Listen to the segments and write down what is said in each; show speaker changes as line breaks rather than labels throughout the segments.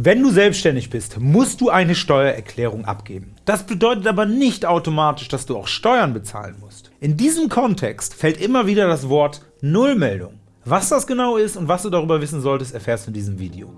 Wenn du selbstständig bist, musst du eine Steuererklärung abgeben. Das bedeutet aber nicht automatisch, dass du auch Steuern bezahlen musst. In diesem Kontext fällt immer wieder das Wort Nullmeldung. Was das genau ist und was du darüber wissen solltest, erfährst du in diesem Video.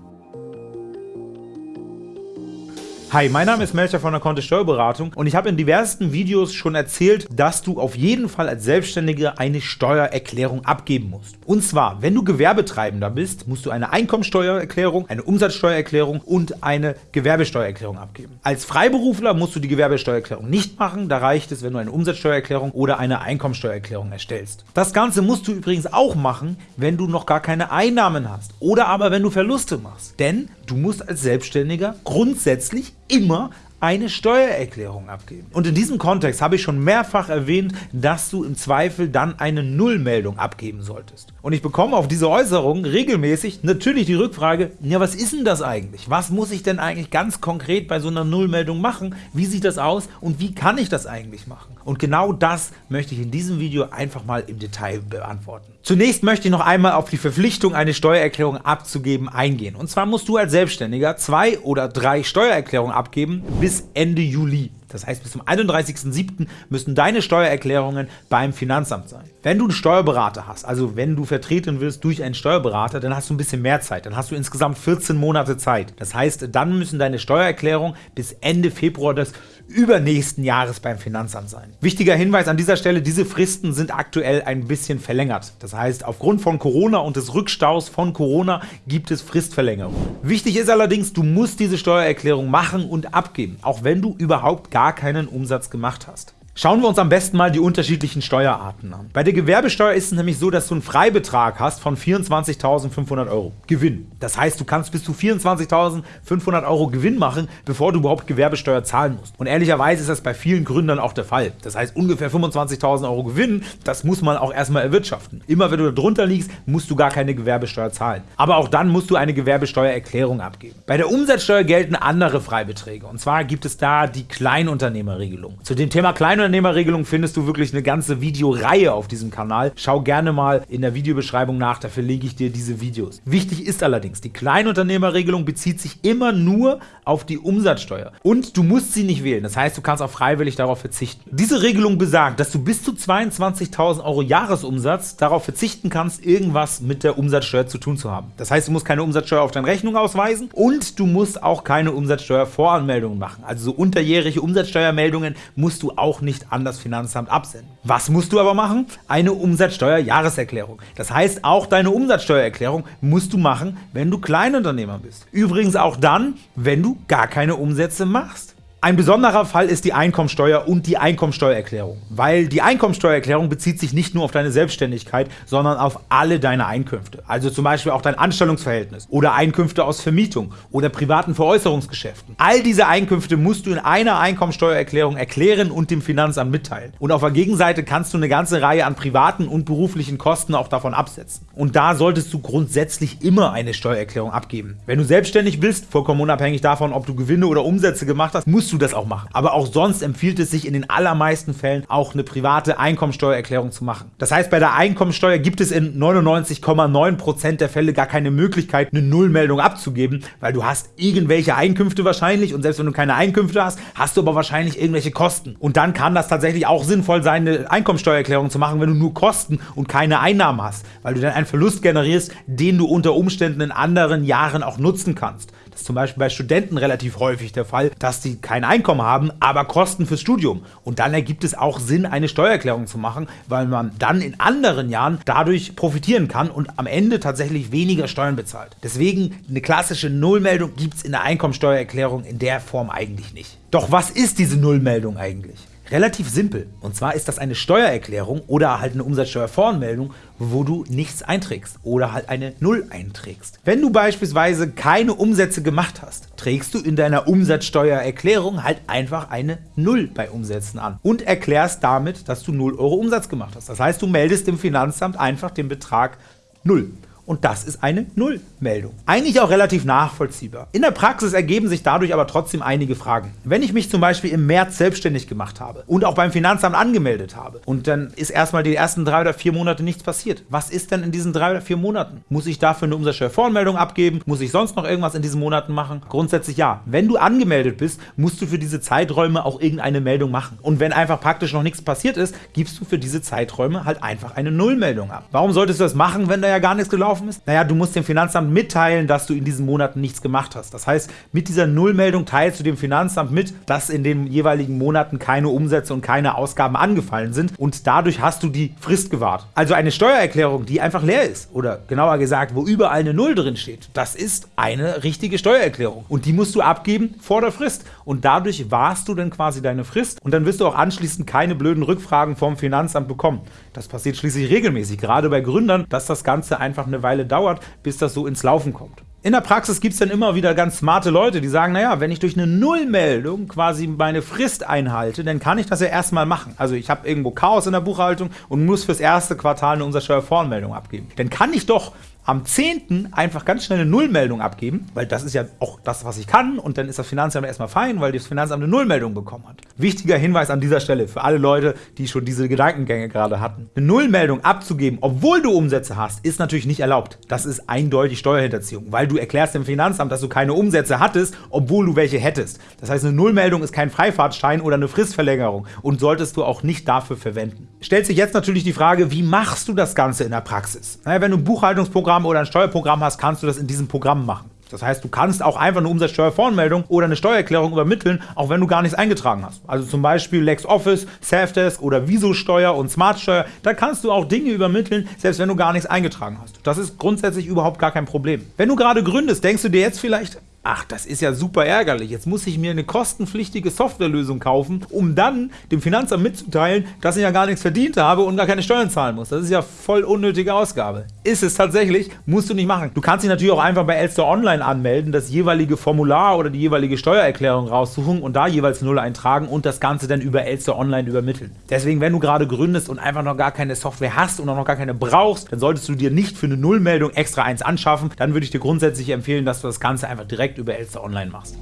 Hi, mein Name ist Melcher von der Kontist Steuerberatung und ich habe in diversen Videos schon erzählt, dass du auf jeden Fall als Selbstständiger eine Steuererklärung abgeben musst. Und zwar, wenn du Gewerbetreibender bist, musst du eine Einkommensteuererklärung, eine Umsatzsteuererklärung und eine Gewerbesteuererklärung abgeben. Als Freiberufler musst du die Gewerbesteuererklärung nicht machen, da reicht es, wenn du eine Umsatzsteuererklärung oder eine Einkommensteuererklärung erstellst. Das Ganze musst du übrigens auch machen, wenn du noch gar keine Einnahmen hast oder aber wenn du Verluste machst. Denn du musst als Selbstständiger grundsätzlich immer eine Steuererklärung abgeben. Und in diesem Kontext habe ich schon mehrfach erwähnt, dass du im Zweifel dann eine Nullmeldung abgeben solltest. Und ich bekomme auf diese Äußerung regelmäßig natürlich die Rückfrage, ja was ist denn das eigentlich? Was muss ich denn eigentlich ganz konkret bei so einer Nullmeldung machen? Wie sieht das aus und wie kann ich das eigentlich machen? Und genau das möchte ich in diesem Video einfach mal im Detail beantworten. Zunächst möchte ich noch einmal auf die Verpflichtung, eine Steuererklärung abzugeben, eingehen. Und zwar musst du als Selbstständiger zwei oder drei Steuererklärungen abgeben bis Ende Juli. Das heißt, bis zum 31.07. müssen deine Steuererklärungen beim Finanzamt sein. Wenn du einen Steuerberater hast, also wenn du vertreten wirst durch einen Steuerberater, dann hast du ein bisschen mehr Zeit. Dann hast du insgesamt 14 Monate Zeit. Das heißt, dann müssen deine Steuererklärungen bis Ende Februar des übernächsten Jahres beim Finanzamt sein. Wichtiger Hinweis an dieser Stelle, diese Fristen sind aktuell ein bisschen verlängert. Das heißt, aufgrund von Corona und des Rückstaus von Corona gibt es Fristverlängerungen. Wichtig ist allerdings, du musst diese Steuererklärung machen und abgeben, auch wenn du überhaupt gar gar keinen Umsatz gemacht hast. Schauen wir uns am besten mal die unterschiedlichen Steuerarten an. Bei der Gewerbesteuer ist es nämlich so, dass du einen Freibetrag hast von 24.500 Euro Gewinn. Das heißt, du kannst bis zu 24.500 Euro Gewinn machen, bevor du überhaupt Gewerbesteuer zahlen musst. Und ehrlicherweise ist das bei vielen Gründern auch der Fall. Das heißt, ungefähr 25.000 Euro Gewinn, das muss man auch erstmal erwirtschaften. Immer wenn du darunter liegst, musst du gar keine Gewerbesteuer zahlen. Aber auch dann musst du eine Gewerbesteuererklärung abgeben. Bei der Umsatzsteuer gelten andere Freibeträge. Und zwar gibt es da die Kleinunternehmerregelung. Zu dem Thema Kleinunternehmerregelung Kleinunternehmerregelung findest du wirklich eine ganze Videoreihe auf diesem Kanal. Schau gerne mal in der Videobeschreibung nach, da verlege ich dir diese Videos. Wichtig ist allerdings, die Kleinunternehmerregelung bezieht sich immer nur auf die Umsatzsteuer und du musst sie nicht wählen, das heißt, du kannst auch freiwillig darauf verzichten. Diese Regelung besagt, dass du bis zu 22.000 Euro Jahresumsatz darauf verzichten kannst, irgendwas mit der Umsatzsteuer zu tun zu haben. Das heißt, du musst keine Umsatzsteuer auf deine Rechnung ausweisen und du musst auch keine Umsatzsteuervoranmeldungen machen. Also so unterjährige Umsatzsteuermeldungen musst du auch nicht an das Finanzamt absenden. Was musst du aber machen? Eine Umsatzsteuerjahreserklärung. Das heißt, auch deine Umsatzsteuererklärung musst du machen, wenn du Kleinunternehmer bist. Übrigens auch dann, wenn du gar keine Umsätze machst. Ein besonderer Fall ist die Einkommensteuer und die Einkommensteuererklärung, weil die Einkommensteuererklärung bezieht sich nicht nur auf deine Selbstständigkeit, sondern auf alle deine Einkünfte, also zum Beispiel auch dein Anstellungsverhältnis oder Einkünfte aus Vermietung oder privaten Veräußerungsgeschäften. All diese Einkünfte musst du in einer Einkommensteuererklärung erklären und dem Finanzamt mitteilen. Und auf der Gegenseite kannst du eine ganze Reihe an privaten und beruflichen Kosten auch davon absetzen. Und da solltest du grundsätzlich immer eine Steuererklärung abgeben. Wenn du selbstständig bist, vollkommen unabhängig davon, ob du Gewinne oder Umsätze gemacht hast, musst du das auch machen. Aber auch sonst empfiehlt es sich in den allermeisten Fällen auch eine private Einkommensteuererklärung zu machen. Das heißt, bei der Einkommensteuer gibt es in 99,9% der Fälle gar keine Möglichkeit, eine Nullmeldung abzugeben, weil du hast irgendwelche Einkünfte wahrscheinlich und selbst wenn du keine Einkünfte hast, hast du aber wahrscheinlich irgendwelche Kosten. Und dann kann das tatsächlich auch sinnvoll sein, eine Einkommensteuererklärung zu machen, wenn du nur Kosten und keine Einnahmen hast, weil du dann einen Verlust generierst, den du unter Umständen in anderen Jahren auch nutzen kannst. Ist zum Beispiel bei Studenten relativ häufig der Fall, dass die kein Einkommen haben, aber Kosten fürs Studium. Und dann ergibt es auch Sinn, eine Steuererklärung zu machen, weil man dann in anderen Jahren dadurch profitieren kann und am Ende tatsächlich weniger Steuern bezahlt. Deswegen eine klassische Nullmeldung gibt es in der Einkommensteuererklärung in der Form eigentlich nicht. Doch was ist diese Nullmeldung eigentlich? Relativ simpel. Und zwar ist das eine Steuererklärung oder halt eine Umsatzsteuervoranmeldung, wo du nichts einträgst oder halt eine Null einträgst. Wenn du beispielsweise keine Umsätze gemacht hast, trägst du in deiner Umsatzsteuererklärung halt einfach eine Null bei Umsätzen an und erklärst damit, dass du 0 Euro Umsatz gemacht hast. Das heißt, du meldest dem Finanzamt einfach den Betrag 0. und das ist eine Nullmeldung. Eigentlich auch relativ nachvollziehbar. In der Praxis ergeben sich dadurch aber trotzdem einige Fragen. Wenn ich mich zum Beispiel im März selbstständig gemacht habe und auch beim Finanzamt angemeldet habe und dann ist erstmal die ersten drei oder vier Monate nichts passiert, was ist denn in diesen drei oder vier Monaten? Muss ich dafür eine Umsatzsteuervoranmeldung abgeben? Muss ich sonst noch irgendwas in diesen Monaten machen? Grundsätzlich ja. Wenn du angemeldet bist, musst du für diese Zeiträume auch irgendeine Meldung machen. Und wenn einfach praktisch noch nichts passiert ist, gibst du für diese Zeiträume halt einfach eine Nullmeldung ab. Warum solltest du das machen, wenn da ja gar nichts gelaufen ist? Naja, du musst dem Finanzamt mitteilen, dass du in diesen Monaten nichts gemacht hast. Das heißt, mit dieser Nullmeldung teilst du dem Finanzamt mit, dass in den jeweiligen Monaten keine Umsätze und keine Ausgaben angefallen sind und dadurch hast du die Frist gewahrt. Also eine Steuererklärung, die einfach leer ist oder genauer gesagt, wo überall eine Null drin steht, das ist eine richtige Steuererklärung und die musst du abgeben vor der Frist und dadurch wahrst du dann quasi deine Frist und dann wirst du auch anschließend keine blöden Rückfragen vom Finanzamt bekommen. Das passiert schließlich regelmäßig, gerade bei Gründern, dass das Ganze einfach Weile dauert, bis das so ins Laufen kommt. In der Praxis gibt es dann immer wieder ganz smarte Leute, die sagen, naja, wenn ich durch eine Nullmeldung quasi meine Frist einhalte, dann kann ich das ja erstmal machen. Also ich habe irgendwo Chaos in der Buchhaltung und muss fürs erste Quartal eine Umsatzsteuervoranmeldung abgeben. Dann kann ich doch am 10. einfach ganz schnell eine Nullmeldung abgeben, weil das ist ja auch das, was ich kann und dann ist das Finanzamt erstmal fein, weil das Finanzamt eine Nullmeldung bekommen hat. Wichtiger Hinweis an dieser Stelle für alle Leute, die schon diese Gedankengänge gerade hatten. Eine Nullmeldung abzugeben, obwohl du Umsätze hast, ist natürlich nicht erlaubt. Das ist eindeutig Steuerhinterziehung, weil du erklärst dem Finanzamt, dass du keine Umsätze hattest, obwohl du welche hättest. Das heißt, eine Nullmeldung ist kein Freifahrtschein oder eine Fristverlängerung und solltest du auch nicht dafür verwenden. Stellt sich jetzt natürlich die Frage, wie machst du das Ganze in der Praxis? Naja, wenn du ein Buchhaltungsprogramm Steuerprogramm oder ein Steuerprogramm hast, kannst du das in diesem Programm machen. Das heißt, du kannst auch einfach eine Umsatzsteuervoranmeldung oder eine Steuererklärung übermitteln, auch wenn du gar nichts eingetragen hast. Also zum Beispiel LexOffice, Safdesk oder Visosteuer und Smartsteuer. Da kannst du auch Dinge übermitteln, selbst wenn du gar nichts eingetragen hast. Das ist grundsätzlich überhaupt gar kein Problem. Wenn du gerade gründest, denkst du dir jetzt vielleicht, Ach, das ist ja super ärgerlich. Jetzt muss ich mir eine kostenpflichtige Softwarelösung kaufen, um dann dem Finanzamt mitzuteilen, dass ich ja gar nichts verdient habe und gar keine Steuern zahlen muss. Das ist ja voll unnötige Ausgabe. Ist es tatsächlich, musst du nicht machen. Du kannst dich natürlich auch einfach bei Elster Online anmelden, das jeweilige Formular oder die jeweilige Steuererklärung raussuchen und da jeweils Null eintragen und das Ganze dann über Elster Online übermitteln. Deswegen, wenn du gerade gründest und einfach noch gar keine Software hast und auch noch gar keine brauchst, dann solltest du dir nicht für eine Nullmeldung extra eins anschaffen. Dann würde ich dir grundsätzlich empfehlen, dass du das Ganze einfach direkt direkt über Elster Online machst.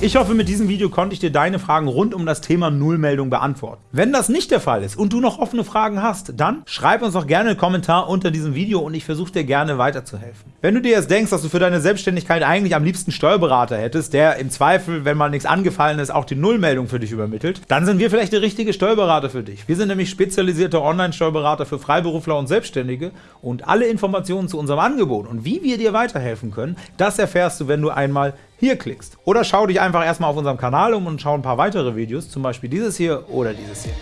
Ich hoffe, mit diesem Video konnte ich dir deine Fragen rund um das Thema Nullmeldung beantworten. Wenn das nicht der Fall ist und du noch offene Fragen hast, dann schreib uns doch gerne einen Kommentar unter diesem Video und ich versuche dir gerne weiterzuhelfen. Wenn du dir jetzt denkst, dass du für deine Selbstständigkeit eigentlich am liebsten Steuerberater hättest, der im Zweifel, wenn mal nichts angefallen ist, auch die Nullmeldung für dich übermittelt, dann sind wir vielleicht der richtige Steuerberater für dich. Wir sind nämlich spezialisierte Online-Steuerberater für Freiberufler und Selbstständige und alle Informationen zu unserem Angebot und wie wir dir weiterhelfen können, das erfährst du, wenn du einmal hier klickst. Oder schau dich einfach erstmal auf unserem Kanal um und schau ein paar weitere Videos, zum Beispiel dieses hier oder dieses hier.